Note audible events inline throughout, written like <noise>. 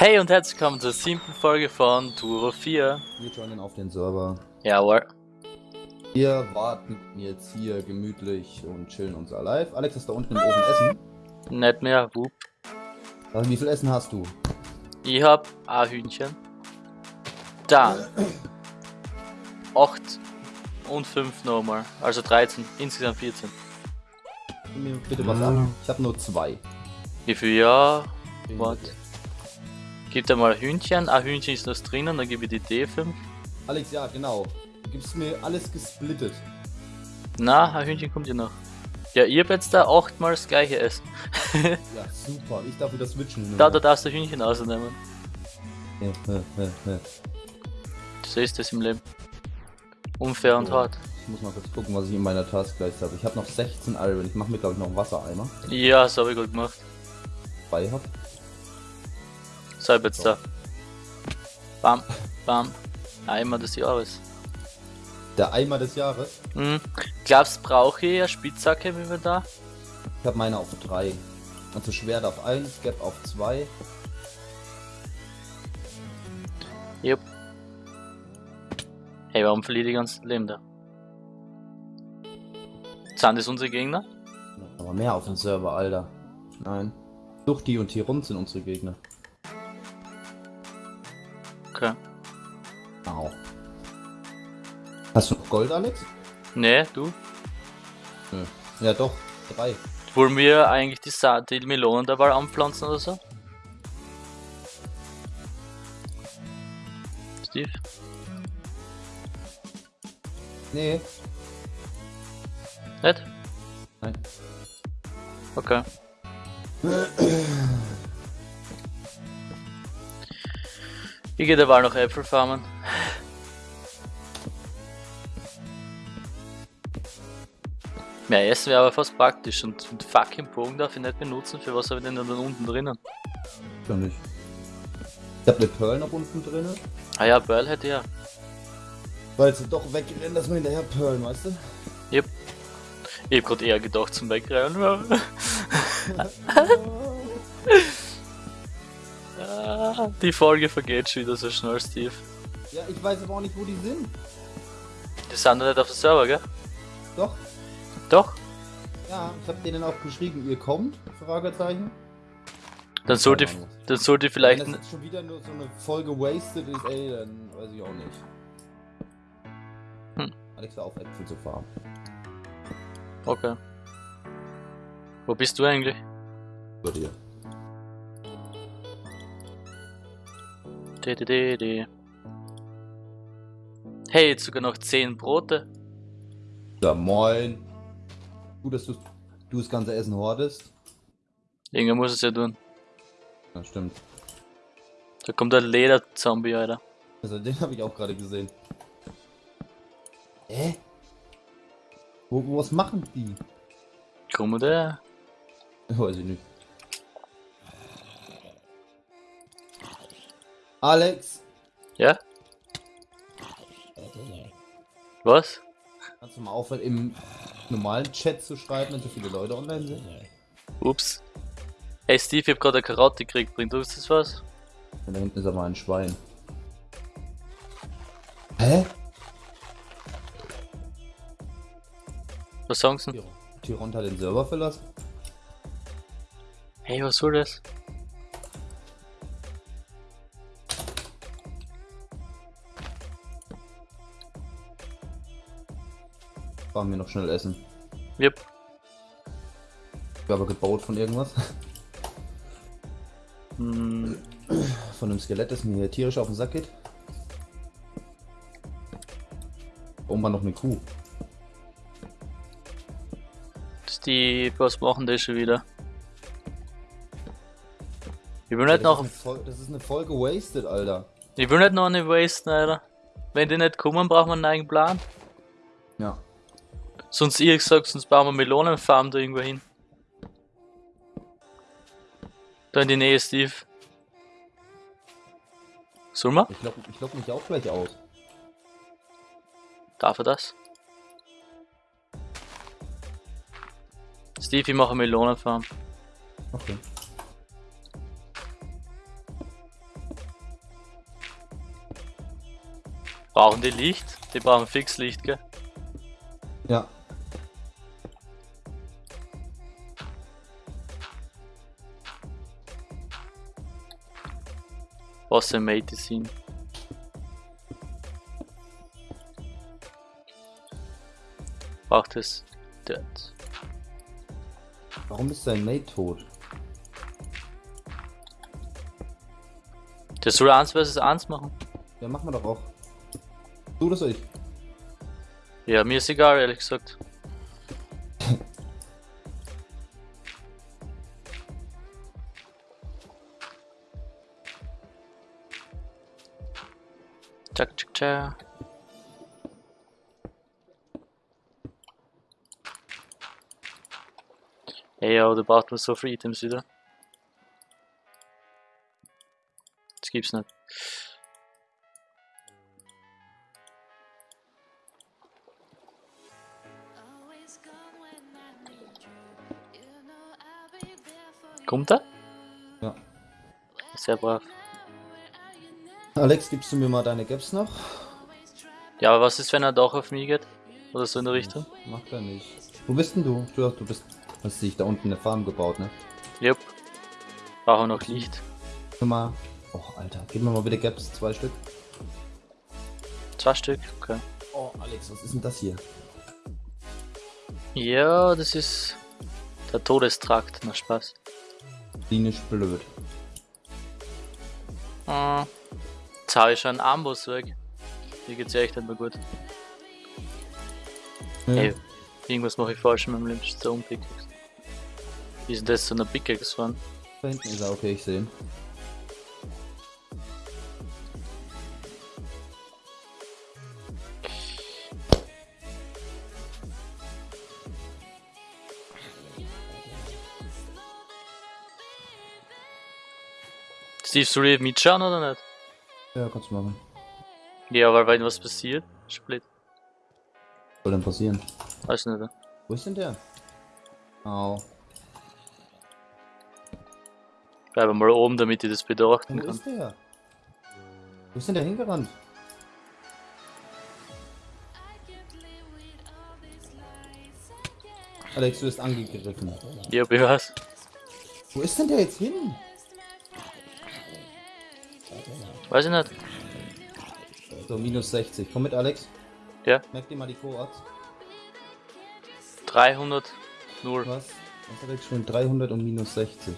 Hey und herzlich willkommen zur siebten Folge von Turo 4. Wir joinen auf den Server. Jawohl. Wir warten jetzt hier gemütlich und chillen unser Live. Alex ist da unten im Ofen essen. Nicht mehr, wup. Also, wie viel Essen hast du? Ich hab ein Hühnchen. Dann 8 und 5 nochmal. Also 13, insgesamt 14. Gib mir bitte was ab. Ich habe nur zwei. Wie viel? Ja, warte. Gib dir mal Hühnchen. Ein Hühnchen ist noch drinnen, dann gebe ich die D5. Alex, ja, genau. Du gibst mir alles gesplittet. Na, ein Hühnchen kommt ja noch. Ja, ihr habt jetzt da achtmal das gleiche Essen. <laughs> Ja, super. Ich darf wieder switchen. da, da darfst du Hühnchen ausnehmen. Ja, ja, ja, ja. So ist das im Leben. Unfair und So. hart. Ich muss mal kurz gucken, was ich in meiner Taskleiste habe. Ich habe noch 16 Iron. Ich mache mir, glaube ich, noch einen Wassereimer. Ja, das habe ich gut gemacht. Bei hab. So, jetzt da. Bam, bam. Einmal des Jahres. Der Eimer des Jahres. Hm. Glaubst brauche ich eine Spitzhacke, wie wir da? Ich habe meine auf 3. Also Schwert auf 1, Gap auf 2. Jupp. Hey, warum verliere ich die ganzen Leben da? Sind das unsere Gegner? Aber mehr auf dem Server, Alter. Nein. Duchti und Tirun sind unsere Gegner. Au. Hast du noch Gold, Alex? Nee, du? Nö. Ja doch, drei. Wollen wir eigentlich die, Sa die Melonen dabei anpflanzen oder so? Steve? Nee. Nicht? Nein. Okay. <clears throat> Ich gehe derweil noch Äpfel farmen. Mehr Essen wäre aber fast praktisch und den fucking Bogen darf ich nicht benutzen. Für was habe ich denn dann unten drinnen? Schon nicht. Ich hab eine Pearl noch unten drin. Ah ja, Pearl hätte ja. Weil sie doch wegrennen, dass wir hinterher Pearl, weißt du? Ich hab grad eher gedacht zum Wegrennen. <laughs> Ah, Die Folge vergeht schon wieder so schnell, Steve. Ja, ich weiß aber auch nicht, wo die sind. Die sind doch nicht auf dem Server, gell? Doch. Doch. Ja, ich hab denen auch geschrieben, ihr kommt? Fragezeichen. Dann sollte, dann sollte vielleicht. Wenn das jetzt schon wieder nur so eine Folge wasted ist, ey, dann weiß ich auch nicht. Hm. Alex, hör auf Äpfel zu farmen. Okay. Wo bist du eigentlich? Bei dir. Hey, jetzt sogar noch 10 Brote. Ja, moin. Gut, dass du, du das ganze Essen hortest. Irgendwer muss es ja tun. Ja, stimmt. Da kommt ein Lederzombie, Alter. Also den habe ich auch gerade gesehen. Hä? Wo, was machen die? Komm der. Weiß ich nicht. Alex, Ja? Was? kannst du mal aufhören, im normalen Chat zu schreiben, wenn so viele Leute online sind? Ups. Hey Steve, ich hab gerade eine Karotte gekriegt. Bringt uns das was? Und da hinten ist aber ein Schwein. Hä? Was sagen sie? Tyron hat den Server verlassen? Hey, was soll das? Fahren wir noch schnell essen. Yep. Ich aber gebaut von irgendwas. <laughs> Hm, Von einem Skelett, das mir hier tierisch auf den Sack geht. Oben war noch eine Kuh. Was machen die schon wieder? Ich will nicht das, noch, ist das ist eine Folge wasted, Alter. ich will nicht noch eine wasten, Alter. Wenn die nicht kommen, brauchen wir einen eigenen Plan. Sonst, ich gesagt, sonst bauen wir Melonenfarm da irgendwo hin. Da in die Nähe, Steve. Sollen wir? Ich lock, ich lock mich auch gleich aus. Darf er das? Steve, ich mache Melonenfarm. Okay. Brauchen die Licht? Die brauchen fix Licht, gell? Ja. Wasser Medicine. Braucht es dort. Warum ist sein Mate tot? Der soll 1 vs 1 machen. Ja, machen wir doch auch. Du das ich? Ja, mir ist egal, ehrlich gesagt. Tschak. Ey, ja, du brauchst nur so viele Items wieder. Das gibt's nicht. Kommt er? Ja. Sehr brav. Alex, gibst du mir mal deine Gaps noch? Ja, aber was ist, wenn er doch auf mich geht? Oder so in der Richtung? Macht er nicht. Wo bist denn du? Du, du bist. Hast dich da unten eine Farm gebaut, ne? Jupp. Brauchen noch Licht. Guck mal. Och, Alter. Gib mir mal bitte Gaps, zwei Stück. Zwei Stück, okay. Oh, Alex, was ist denn das hier? Ja, das ist der Todestrakt, na Spaß. Klinisch blöd. Hm. Jetzt hau ich schon einen Amboss weg. Hier geht's ja echt nicht mehr gut. Ja. Ey, irgendwas mache ich falsch mit meinem der Unpickaxe. Wie ist denn das zu einer Pickaxe fahren? Da hinten ist er, okay, ich sehe ihn. Steve, soll ich mitschauen oder nicht? Ja, kannst du machen. Ja, weil wenn was passiert, blöd. Was soll denn passieren? Weiß nicht. Wo ist denn der? Au. Bleibe mal oben, damit ich das betrachten Wo kann. ist der? Wo ist denn der hingerannt? Alex, du bist angegriffen. Ja, ich weiß. Wo ist denn der jetzt hin? Weiß ich nicht. So, minus 60. Komm mit, Alex. Ja. Merk dir mal die Coords. 300, 0. Was? Was hat Alex schon? 300 und minus 60.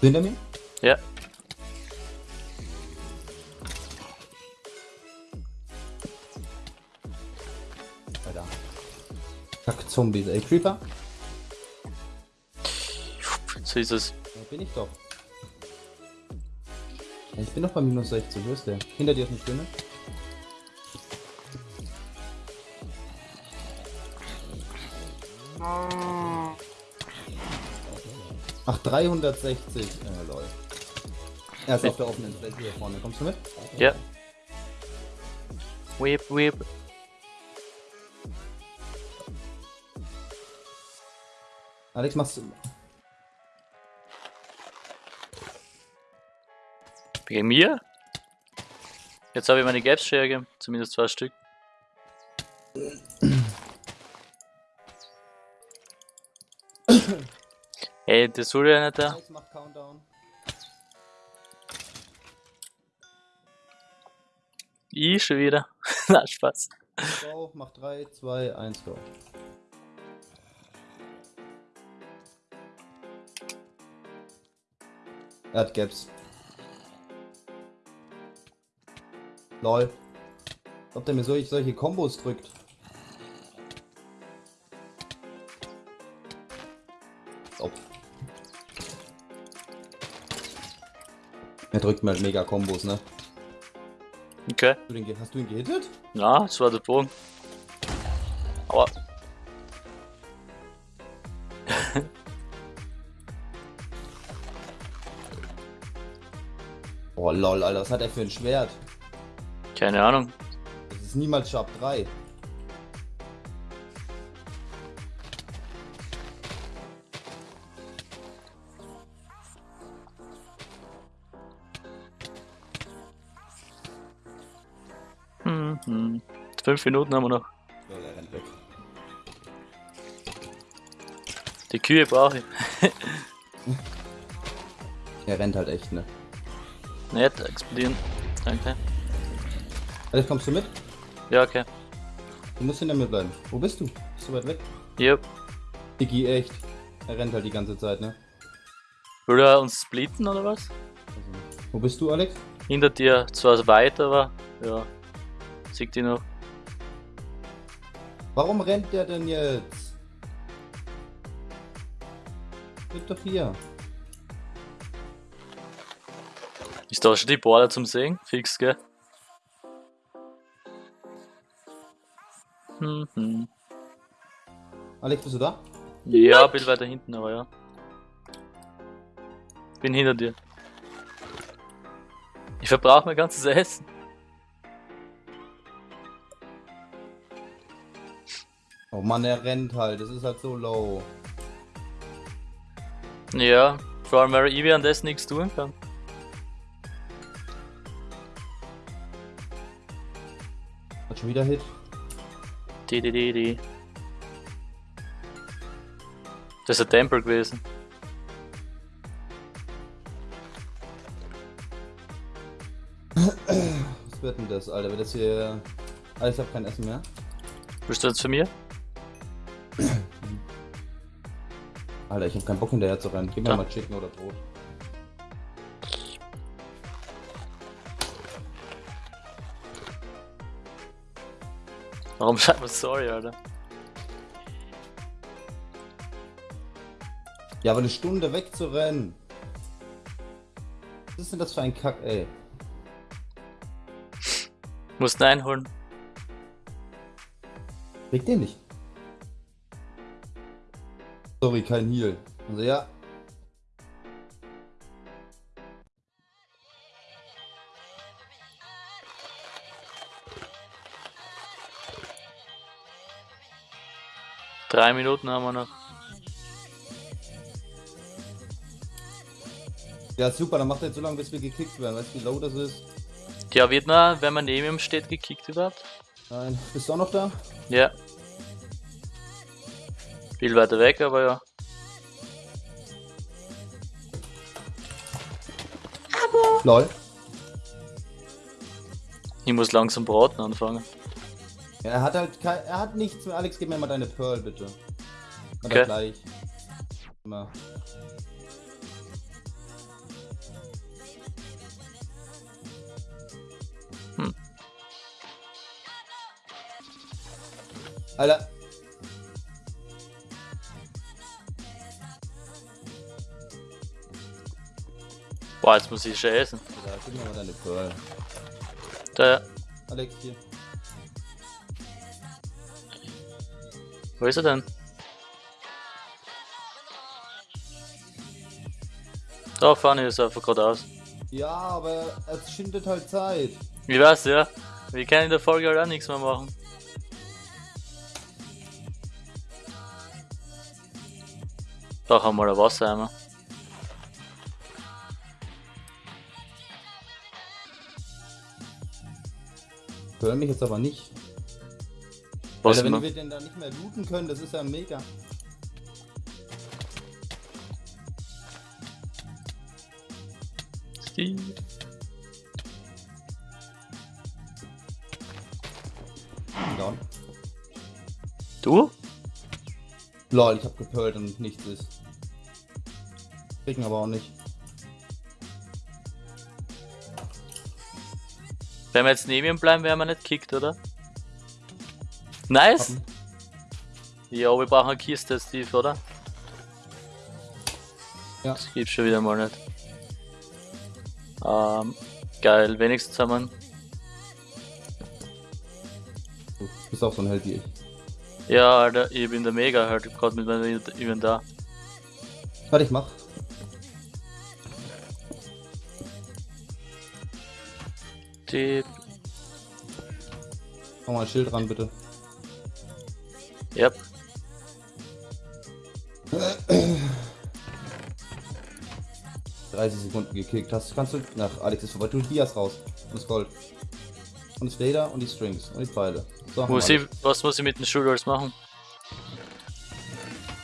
Hinter mir? Ja. Alter. Kack Zombies, ey. Creeper? So ist es. Da bin ich doch. Ich bin doch bei minus 60, wo ist der? Hinter dir ist eine Stimme. Ach, 360. Äh, lol. Er ist auf der offenen Fläche hier vorne. Kommst du mit? Ja. Whip, whip. Alex, machst du. Gegen mir? Jetzt habe ich meine hergegeben. Zumindest zwei Stück. Ey, das soll ja nicht da. Alex, mach Countdown. Ich schon wieder. <laughs> Na, Spaß. Go, mach 3, 2, 1, go. Er hat Gaps. Lol. Ob der mir solche, solche Kombos drückt. Ob. Er drückt mir halt mega Kombos, ne? Okay. Hast du, den, hast du ihn gehittet? Ja, das war der Bogen. Aua. <laughs> Oh lol, Alter, was hat er für ein Schwert? Keine Ahnung. Das ist niemals Sharp 3. Fünf Minuten haben wir noch. Ja, der rennt weg. Die Kühe brauche ich. <laughs> Er rennt halt echt, ne? Nicht explodieren. Danke. Alex, kommst du mit? Ja, okay. Du musst hinter mir bleiben. Wo bist du? Bist du weit weg? Yep. Digi, echt. Er rennt halt die ganze Zeit, ne? Will er uns splitten oder was? Also, wo bist du, Alex? Hinter dir zwar weit, aber ja. Sieht die noch. Warum rennt der denn jetzt? Bleib doch hier. Ist da schon die Border zum Sehen? Fix, gell? Hm, hm. Alex, bist du da? Ja, bin weiter hinten, aber ja. Bin hinter dir. Ich verbrauche mein ganzes Essen. Oh Mann, er rennt halt. Das ist halt so low. Ja, vor allem weil ich währenddessen nichts tun kann. Hat schon wieder Hit. Die, die, die, die. Das ist ein Tempel gewesen. Was wird denn das, Alter? Wird das hier. Alex, ich hab kein Essen mehr. Bist du jetzt für mir? Alter, ich hab keinen Bock hinterher zu rennen. Gib mir Ja. mal Chicken oder Brot. Warum <laughs> schreibt man sorry, Alter? Ja, aber eine Stunde wegzurennen. Was ist denn das für ein Kack, ey? <laughs> Musst ihn einholen. Reg den nicht. Sorry, kein Heal. Also ja. Drei Minuten haben wir noch. Ja, super, dann macht er jetzt so lange, bis wir gekickt werden. Weißt du, wie low das ist? Ja, wird man, wenn man neben ihm steht, gekickt überhaupt? Nein. Bist du auch noch da? Ja. Viel weiter weg, aber ja. Lol. Ich muss langsam braten anfangen. Ja, er hat halt kein, er hat nichts mehr. Alex, gib mir mal deine Pearl, bitte. Oder Okay. gleich. Immer. Hm. Alter. Boah, jetzt muss ich schon essen. Ja, gib mir mal deine Pearl. Da, Alex, hier. Wo ist er denn? Da vorne ist einfach geradeaus. Ja, aber es schindet halt Zeit. Ich weiß, ja. Wir können in der Folge halt auch nichts mehr machen. Doch einmal ein Wassereimer. Hör mich jetzt aber nicht. Alter, wenn wir den da nicht mehr looten können, das ist ja mega. Down. Du? Lol, ich hab gepölt und nichts ist. Kriegen aber auch nicht. Wenn wir jetzt neben ihm bleiben, werden wir nicht kickt, oder? Nice! Ja, wir brauchen eine Kiste, Steve, oder? Ja. Das gibt's schon wieder mal nicht. Ähm, geil, wenigstens haben wir Du bist auch so ein Held wie ich. Ja, Alter, ich bin der Mega halt, gerade mit meinem Inventar. Warte, ich mach. Die, Mach mal ein Schild ran, bitte. Yep. 30 Sekunden gekickt hast. Kannst du. Nach Alex ist vorbei. Tu Dias raus. Und das Gold. Und das Leder und die Strings. Und die Pfeile. So, Muss ich, was muss ich mit dem Schulholz machen?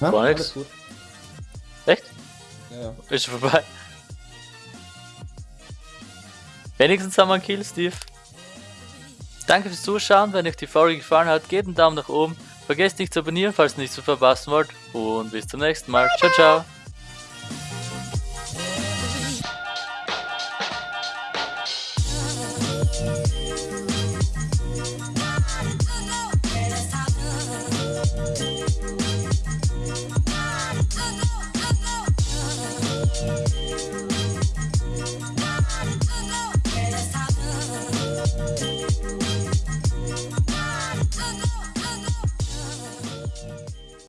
Ja, gar gut. Echt? Ja, ja. Ist vorbei. Wenigstens haben wir einen Kill, Steve. Danke fürs Zuschauen. Wenn euch die Folge gefallen hat, gebt einen Daumen nach oben. Vergesst nicht zu abonnieren, falls ihr nichts zu verpassen wollt. Und bis zum nächsten Mal. Ciao, ciao.